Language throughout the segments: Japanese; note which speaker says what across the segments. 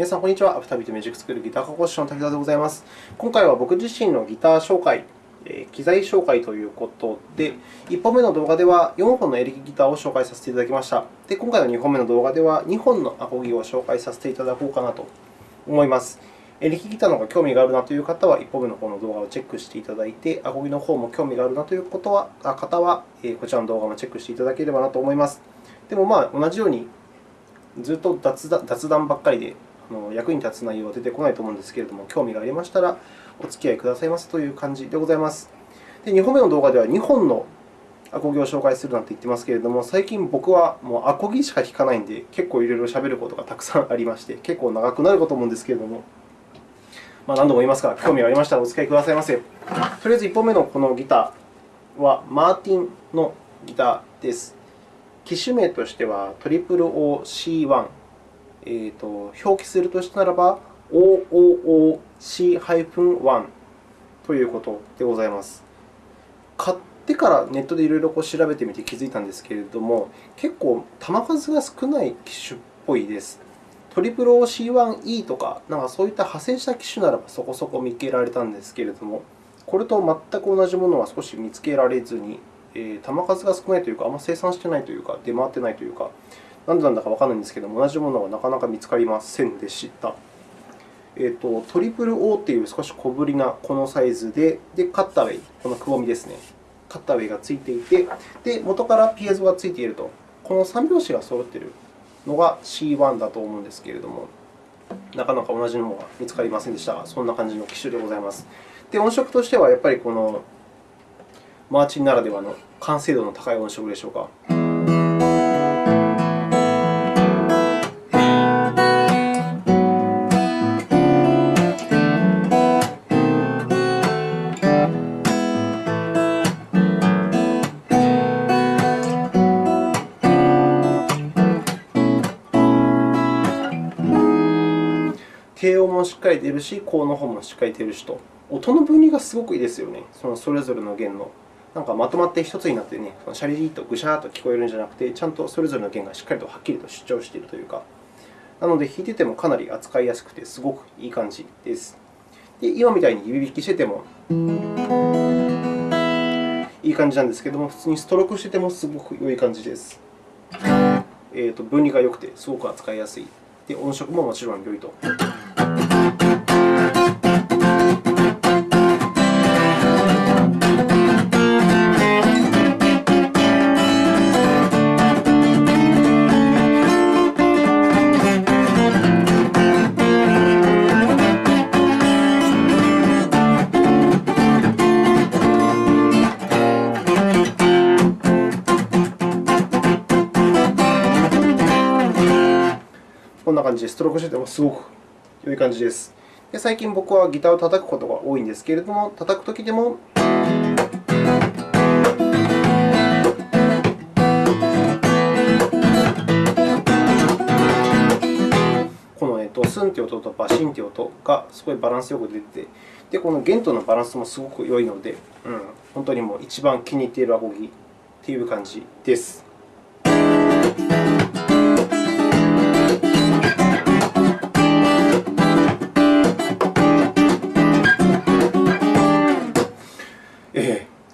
Speaker 1: 皆さん、こんにちは。アフタービートミュージックスクールギター科講師の滝沢でございます。今回は僕自身のギター紹介、機材紹介ということで、1本目の動画では4本のエレキギターを紹介させていただきました。で今回の2本目の動画では2本のアコギを紹介させていただこうかなと思います。エレキギターの方が興味があるなという方は、1本目の方の動画をチェックしていただいて、アコギの方も興味があるなということは方は、こちらの動画もチェックしていただければなと思います。でも、まあ、同じようにずっと雑談ばっかりで役に立つ内容は出てこないと思うんですけれども、興味がありましたらお付き合いくださいますという感じでございます。で2本目の動画では2本のアコギを紹介するなんて言ってますけれども、最近僕はもうアコギしか弾かないので、結構いろいろ喋ることがたくさんありまして、結構長くなるかと思うんですけれども、まあ、何度も言いますが、興味がありましたらお付き合いくださいませ。とりあえず1本目のこのギターは、マーティンのギターです。機種名としては OOC1、えーと、表記するとしたらば OOOC-1 ということでございます。買ってからネットでいろいろ調べてみて気づいたんですけれども、結構弾数が少ない機種っぽいです。OOC1E とか、なんかそういった派生した機種ならばそこそこ見つけられたんですけれども、これと全く同じものは少し見つけられずに、えー、弾数が少ないというか、あんまり生産してないというか、出回ってないというか、何でなんだかわからないんですけども、同じものはなかなか見つかりませんでした。えーと、トリプル O という少し小ぶりなこのサイズで、でカッターウェイ、このくぼみですね。カッターウェイがついていて、で元からピエゾがついていると。この3拍子が揃っているのが C1 だと思うんですけれども、なかなか同じものが見つかりませんでしたが、そんな感じの機種でございます。で音色としては、やっぱりこのマーチンならではの完成度の高い音色でしょうか。低音もしっかり出るし、高の方もしっかり出るしと。音の分離がすごくいいですよね、そのそれぞれの弦の。なんかまとまって一つになってね、シャリリとぐしゃーと聞こえるんじゃなくて、ちゃんとそれぞれの弦がしっかりとはっきりと主張しているというか、なので弾いててもかなり扱いやすくて、すごくいい感じです。で今みたいに指弾きしててもいい感じなんですけども、普通にストロークしててもすごく良い感じです。えーと、分離が良くて、すごく扱いやすい。で、音色ももちろん良いと。トロークしててもすごく良い感じです。で最近僕はギターを叩くことが多いんですけれども、叩くときでもこの、えっと、スンという音とバシンという音がすごいバランスよく出てで、この弦とのバランスもすごく良いので、うん、本当にもう一番気に入っているアコギという感じです。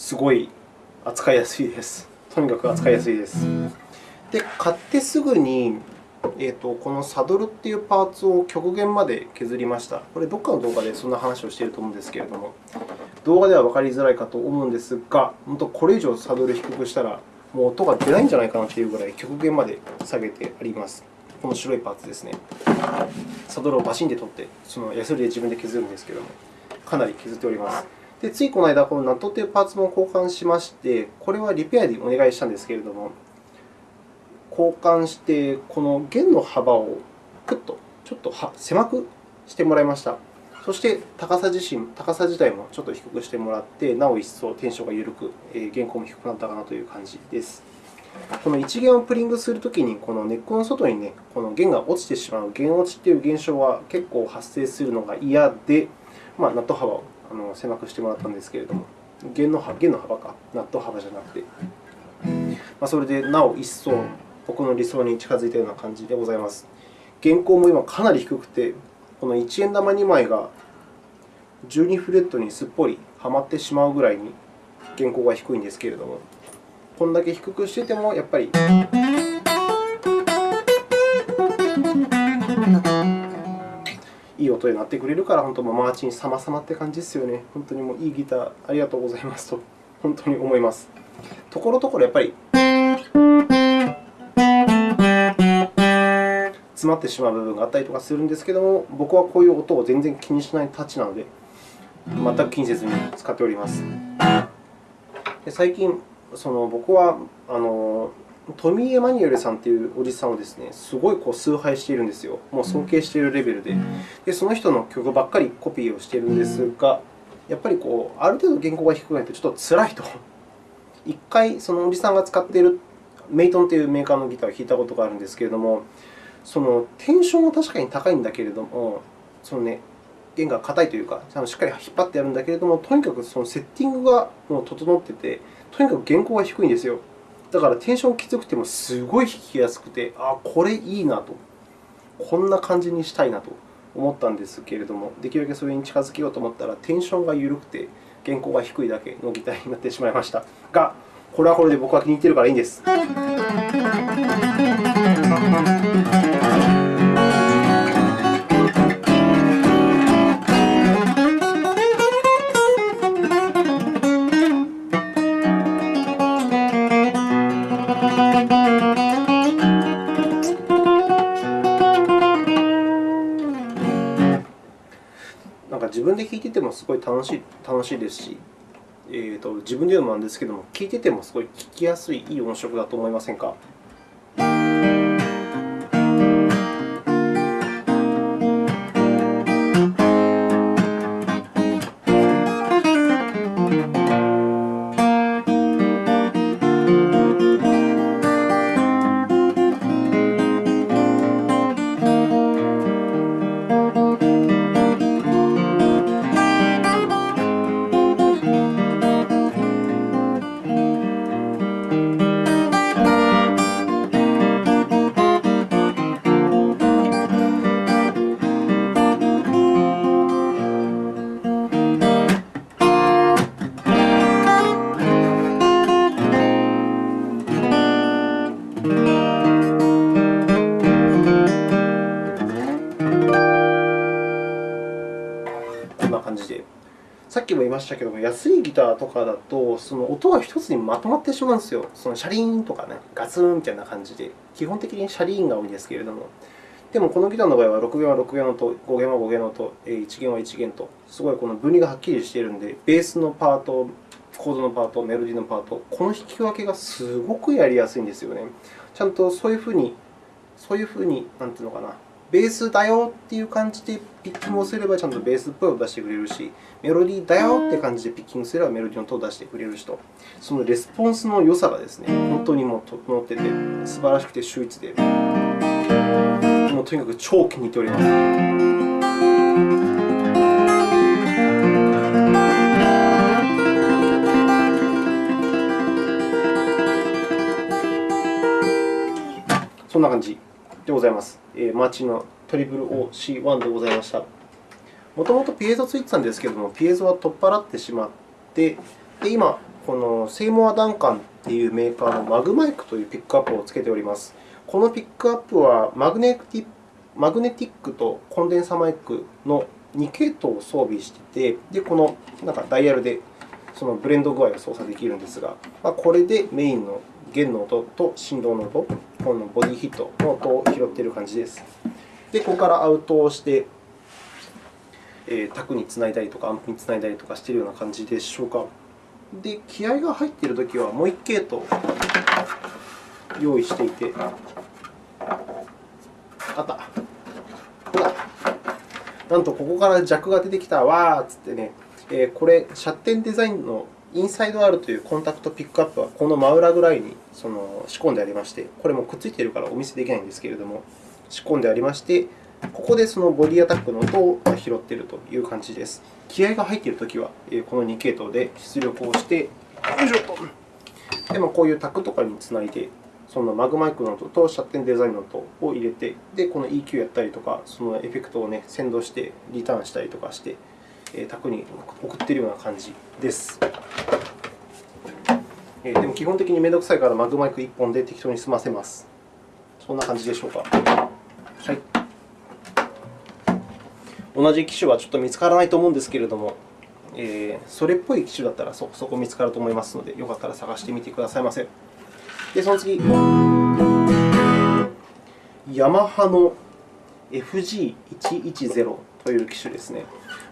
Speaker 1: すごい扱いやすいです。とにかく扱いやすいです。で、買ってすぐに、えーと、このサドルというパーツを極限まで削りました。これ、どこかの動画でそんな話をしていると思うんですけれども、動画では分かりづらいかと思うんですが、本当これ以上サドル低くしたら、もう音が出ないんじゃないかなというぐらい極限まで下げてあります。この白いパーツですね。サドルをバシンで取って、そのヤスリで自分で削るんですけれども、かなり削っております。で、ついこの間、このナットというパーツも交換しまして、これはリペアでお願いしたんですけれども、交換して、この弦の幅をクッとちょっと狭くしてもらいました。そして、高さ自身、高さ自体もちょっと低くしてもらって、なお一層テンションが緩く、弦高も低くなったかなという感じです。この1弦をプリングするときに、このネックの外に、ね、この弦が落ちてしまう弦落ちという現象は結構発生するのが嫌で、まあ、ナット幅をあの狭くしてもらったんですけれども、弦の弦の幅か、ナット幅じゃなくて、まあ、それでなお一層僕の理想に近づいたような感じでございます。弦高も今かなり低くて、この1円玉2枚が12フレットにすっぽりはまってしまうぐらいに弦高が低いんですけれども、こんだけ低くしててもやっぱりいい音になってくれるから、本当マーチン様々って感じですよね。本当にもういいギターありがとうございますと本当に思います。ところどころやっぱり詰まってしまう部分があったりとかするんですけども、僕はこういう音を全然気にしないタッチなので、全く気にせずに使っております。で最近、その僕はあのトミー・エマニュエルさんというおじさんをですね、すごいこう崇拝しているんですよ。もう尊敬しているレベルで。でその人の曲ばっかりコピーをしているんですが、やっぱりこうある程度原稿が低くないとちょっと辛いと。一回、そのおじさんが使っているメイトンというメーカーのギターを弾いたことがあるんですけれども、そのテンションは確かに高いんだけれども、そのね、弦が硬いというか、しっかり引っ張ってやるんだけれども、とにかくそのセッティングがもう整っていて、とにかく弦高が低いんですよ。だからテンションきつくてもすごい弾きやすくて、あこれいいなと。こんな感じにしたいなと思ったんですけれども、できるだけそれに近づけようと思ったら、テンションが緩くて、原稿が低いだけのギターになってしまいました。が、これはこれで僕は気に入っているからいいんです。分で聴いててもすごい楽しい楽しいですし、えーと、自分で言うのもなんですけども、聴いててもすごい聴きやすい、いい音色だと思いませんか？したけども、安いギターとかだと、その音が一つにまとまってしまうんですよ。そのシャリーンとかね、ガツンみたいな感じで、基本的にシャリーンが多いんですけれども、でもこのギターの場合は6弦は6弦の音、5弦は5弦の音、1弦は1弦と、すごいこの分離がはっきりしているので、ベースのパート、コードのパート、メロディーのパート、この弾き分けがすごくやりやすいんですよね。ちゃんとそういうふうに、そういうふうに、なんていうのかな、ベースだよっていう感じでピッキングをすればちゃんとベースっぽいを出してくれるし、メロディーだよって感じでピッキングすればメロディーの音を出してくれるしと、そのレスポンスの良さがですね、本当にもう整ってて、素晴らしくて秀逸で、もうとにかく超気に入っております。そんな感じでございます。えー、マーチの OC1 でございました。もともとピエゾついてたんですけれども、ピエゾは取っ払ってしまって、で今、このセイモア・ダンカンというメーカーのマグマイクというピックアップをつけております。このピックアップはマグネティマグネティックとコンデンサマイクの2系統を装備していて、でこのなんかダイヤルでそのブレンド具合を操作できるんですが、まあ、これでメインの弦の音と振動の音、このボディヒットの音を拾っている感じです。で、ここからアウトをして、えー、タクにつないだりとか、アンプにつないだりとかしているような感じでしょうか。で、気合が入っているときは、もう1系統用意していて、あった。ほら。なんと、ここからジャックが出てきた、わーっつってね、えー、これ、シャッテンデザインのインサイド R というコンタクトピックアップは、この真裏ぐらいにその仕込んでありまして、これもくっついているからお見せできないんですけれども、仕込んでありまして、ここでそのボディアタックの音を拾っているという感じです。気合が入っているときは、この2系統で出力をして、よいしょと。でもこういうタックとかにつないで、そのマグマイクの音とシャッテンデザインの音を入れて、で、この EQ やったりとか、そのエフェクトを、ね、先導してリターンしたりとかして、えー、卓に送っているような感じです。でも基本的にめんどくさいからマグマイク1本で適当に済ませます。そんな感じでしょうか。はい、同じ機種はちょっと見つからないと思うんですけれども、えー、それっぽい機種だったらそこそこ見つかると思いますので、よかったら探してみてくださいませ。で、その次、ヤマハの FG110 という機種ですね。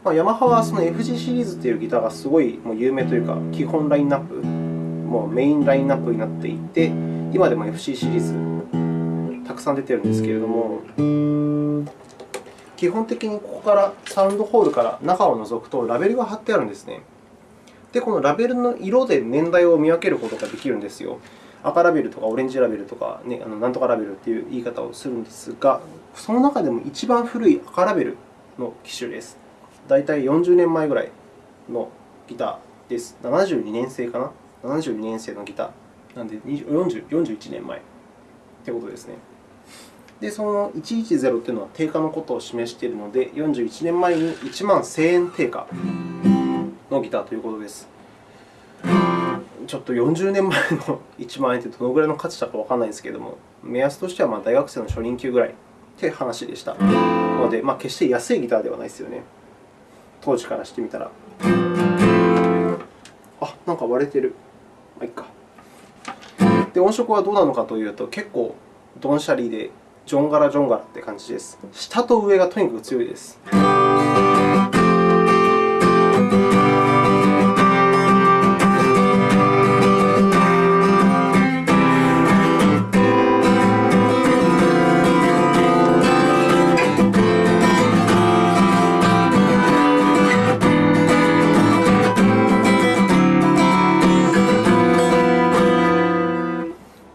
Speaker 1: まあ、ヤマハはその FG シリーズというギターがすごいもう有名というか、基本ラインナップ、もうメインラインナップになっていて、今でも FC シリーズくさん出てるんですけれども、基本的にここからサウンドホールから中を覗くとラベルが貼ってあるんですね。で、このラベルの色で年代を見分けることができるんですよ。赤ラベルとかオレンジラベルとか、ね、あのなんとかラベルという言い方をするんですが、その中でも一番古い赤ラベルの機種です。大体40年前ぐらいのギターです。72年生かな ?72 年生のギター。なので40 41年前ということですね。で、その110というのは定価のことを示しているので、41年前に1万1000円定価のギターということです。ちょっと40年前の 1万円ってどのぐらいの価値だかわからないんですけれども、目安としてはま大学生の初任給ぐらいという話でした。なので、まあ、決して安いギターではないですよね。当時からしてみたら。あ、なんか割れてる。まあ、いいか。で、音色はどうなのかというと、結構ドンシャリで、ジョンガラジョンガラって感じです。下と上がとにかく強いです。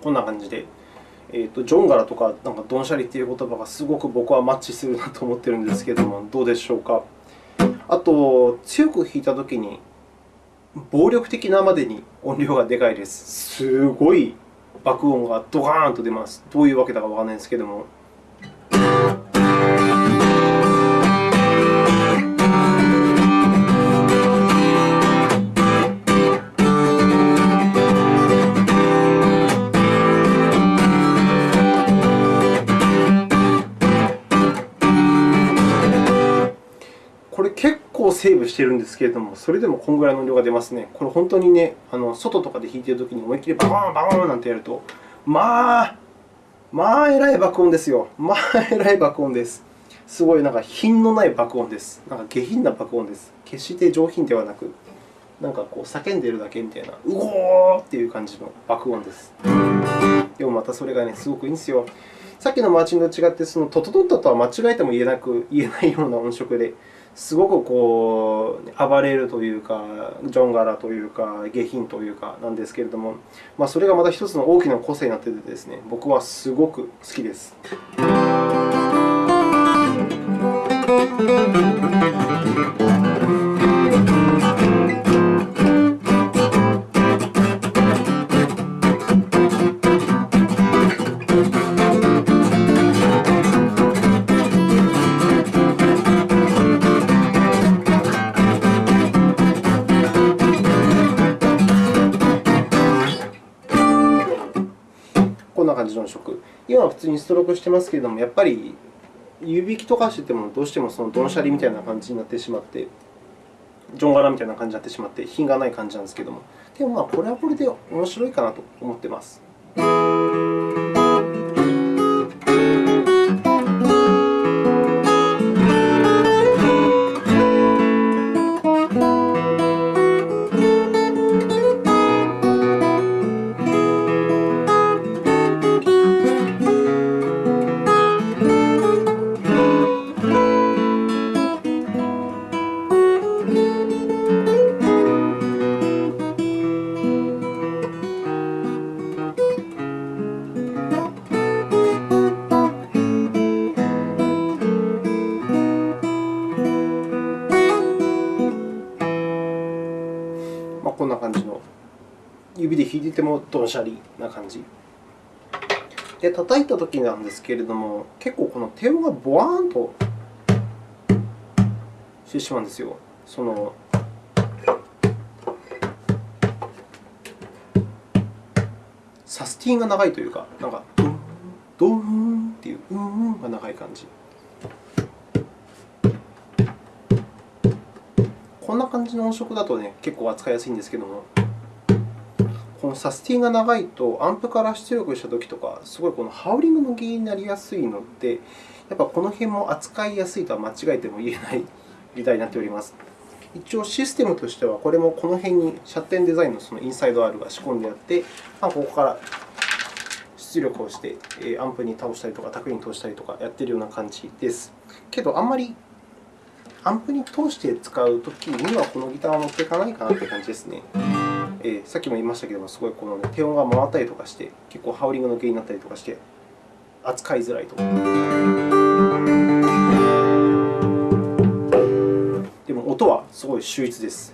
Speaker 1: こんな感じでえー、とジョンガラとかなんかドンシャリという言葉がすごく僕はマッチするなと思っているんですけれども、どうでしょうか？あと、強く弾いたときに、暴力的なまでに音量がでかいです。すごい爆音がドカーンと出ます。どういうわけだかわからないんですけれども。セーブしているんですけれども、それでもこのぐらいの量が出ますね。これ本当にね、あの外とかで弾いているときに思いっきりバーン、バーンなんてやると、まあ、まあ、えらい爆音ですよ。まあ、えらい爆音です。すごいなんか品のない爆音です。なんか下品な爆音です。決して上品ではなく、なんかこう叫んでいるだけみたいな、うおーっていう感じの爆音です。でもまたそれがね、すごくいいんですよ。さっきのマーチンと違って、そのトトトッタとは間違えても言えなく言えないような音色で、すごくこう暴れるというか、ジョン柄というか、下品というかなんですけれども、まあ、それがまた一つの大きな個性になっていてですね、僕はすごく好きです。今は普通にストロークしてますけれども、やっぱり湯引きとかしてても、どうしてもそのドンシャリみたいな感じになってしまって、ジョン柄みたいな感じになってしまって、品がない感じなんですけれども、でもまあこれはこれで面白いかなと思っています。ドンシャリな感じ。で、叩いたときなんですけれども、結構この低音がボワーンとしてしまうんですよ。そのサスティンが長いというか、なんか、ドン、ドンっていう、うんが長い感じ。こんな感じの音色だと、ね、結構扱いやすいんですけども、のサスティンが長いと、アンプから出力したときとか、すごいこのハウリングの原因になりやすいので、やっぱこの辺も扱いやすいとは間違えても言えないギターになっております。一応、システムとしては、これもこの辺にシャッテンデザインのそのインサイド R が仕込んであって、まあ、ここから出力をして、アンプに倒したりとか、卓に通したりとかやっているような感じです。けど、あんまりアンプに通して使うときには、このギターは持っていかないかなという感じですね。えー、さっきも言いましたけれども、すごいこの、ね、低音が回ったりとかして、結構ハウリングの原因になったりとかして、扱いづらいと。でも、音はすごい秀逸です。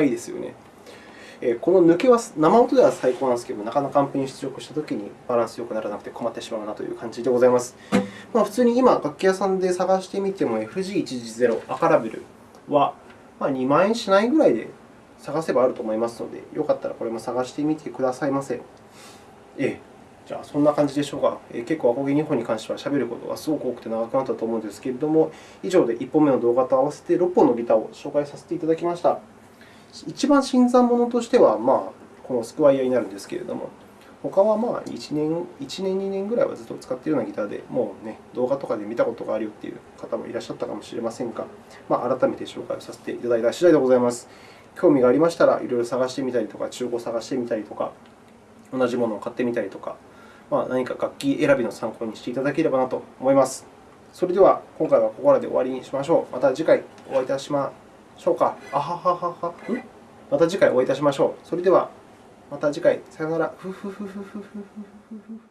Speaker 1: がいいですよね。この抜けは生音では最高なんですけど、なかなかアンプに出力したときにバランスよくならなくて困ってしまうなという感じでございます。まあ、普通に今、楽器屋さんで探してみても FG110 赤ラベルは2万円しないぐらいで探せばあると思いますので、よかったらこれも探してみてくださいませ。ええじゃあ、そんな感じでしょうか。え結構、アコギ2本に関しては喋ることがすごく多くて長くなったと思うんですけれども、以上で1本目の動画と合わせて6本のギターを紹介させていただきました。一番新参者としては、まあ、このスクワイヤーになるんですけれども、他はまあ1年、1年、2年ぐらいはずっと使っているようなギターで、もう、ね、動画とかで見たことがあるよという方もいらっしゃったかもしれませんが、まあ、改めて紹介をさせていただいた次第でございます。興味がありましたら、いろいろ探してみたりとか、中古を探してみたりとか、同じものを買ってみたりとか、まあ、何か楽器選びの参考にしていただければなと思います。それでは、今回はここらで終わりにしましょう。また次回お会いいたしましょうか。あはははは。また次回お会いいたしましょう。それでは、また次回。さよなら。ふふふふふふふふ。